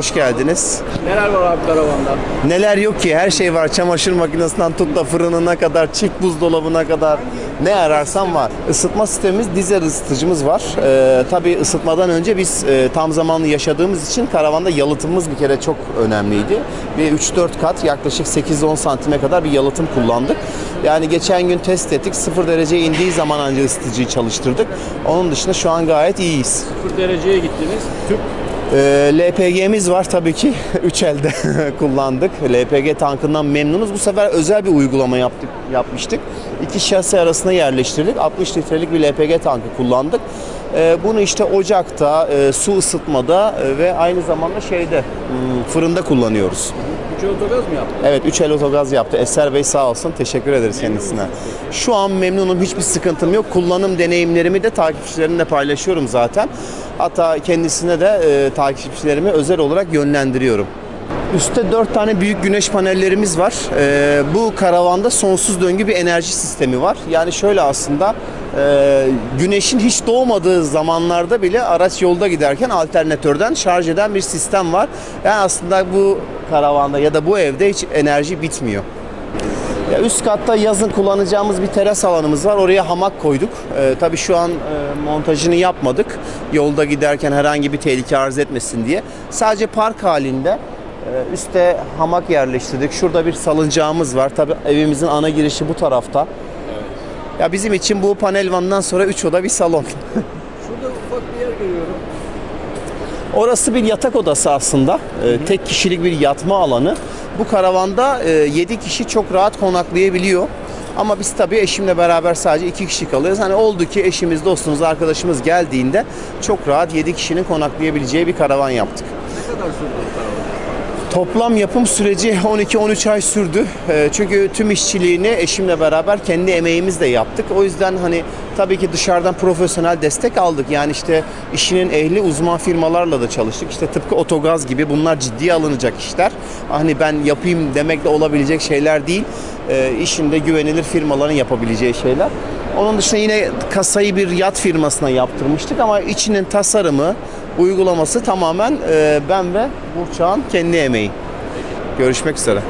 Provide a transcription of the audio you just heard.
Hoş geldiniz. Neler var abi karavanda? Neler yok ki her şey var. Çamaşır makinesinden tut da fırınına kadar, çift buzdolabına kadar ne ararsan var. Isıtma sistemimiz dizel ısıtıcımız var. Ee, tabii ısıtmadan önce biz e, tam zamanlı yaşadığımız için karavanda yalıtımımız bir kere çok önemliydi. Bir 3-4 kat yaklaşık 8-10 santime kadar bir yalıtım kullandık. Yani geçen gün test ettik. 0 dereceye indiği zaman ancak ısıtıcıyı çalıştırdık. Onun dışında şu an gayet iyiyiz. 0 dereceye gittiniz. Tüp Ee, LPG'miz var tabii ki. 3 elde kullandık. LPG tankından memnunuz. Bu sefer özel bir uygulama yaptık, yapmıştık. İki şasi arasına yerleştirdik. 60 litrelik bir LPG tankı kullandık. Ee, bunu işte ocakta, e, su ısıtmada e, ve aynı zamanda şeyde hmm, fırında kullanıyoruz. 3 otogaz mı yaptın? Evet 3 el otogaz yaptı. Eser Bey sağ olsun. Teşekkür ederiz kendisine. Şu an memnunum. Hiçbir sıkıntım yok. Kullanım deneyimlerimi de takipçilerimle paylaşıyorum zaten. Hatta kendisine de e, takipçilerimi özel olarak yönlendiriyorum. Üstte 4 tane büyük güneş panellerimiz var. E, bu karavanda sonsuz döngü bir enerji sistemi var. Yani şöyle aslında e, güneşin hiç doğmadığı zamanlarda bile araç yolda giderken alternatörden şarj eden bir sistem var. Yani aslında bu karavanda ya da bu evde hiç enerji bitmiyor. Ya üst katta yazın kullanacağımız bir teras alanımız var. Oraya hamak koyduk. Ee, tabii şu an e, montajını yapmadık. Yolda giderken herhangi bir tehlike arz etmesin diye. Sadece park halinde e, üste hamak yerleştirdik. Şurada bir salıncağımız var. Tabii evimizin ana girişi bu tarafta. Ya bizim için bu panel vandan sonra 3 oda bir salon. Şurada ufak bir yer görüyorum. Orası bir yatak odası aslında. Ee, tek kişilik bir yatma alanı. Bu karavanda 7 kişi çok rahat konaklayabiliyor. Ama biz tabii eşimle beraber sadece 2 kişi kalıyoruz. Hani oldu ki eşimiz, dostumuz, arkadaşımız geldiğinde çok rahat 7 kişinin konaklayabileceği bir karavan yaptık. Ne kadar sürdü bu karavan? Toplam yapım süreci 12-13 ay sürdü. Ee, Çünkü tüm işçiliğini eşimle beraber kendi emeğimizle yaptık. O yüzden hani tabii ki dışarıdan profesyonel destek aldık. Yani işte işinin ehli uzman firmalarla da çalıştık. İşte tıpkı otogaz gibi bunlar ciddiye alınacak işler. Hani ben yapayım demekle olabilecek şeyler değil. Ee, işinde güvenilir firmaların yapabileceği şeyler. Onun dışında yine kasayı bir yat firmasına yaptırmıştık ama içinin tasarımı, uygulaması tamamen e, ben ve Burçak'ın kendi emeği. Görüşmek üzere.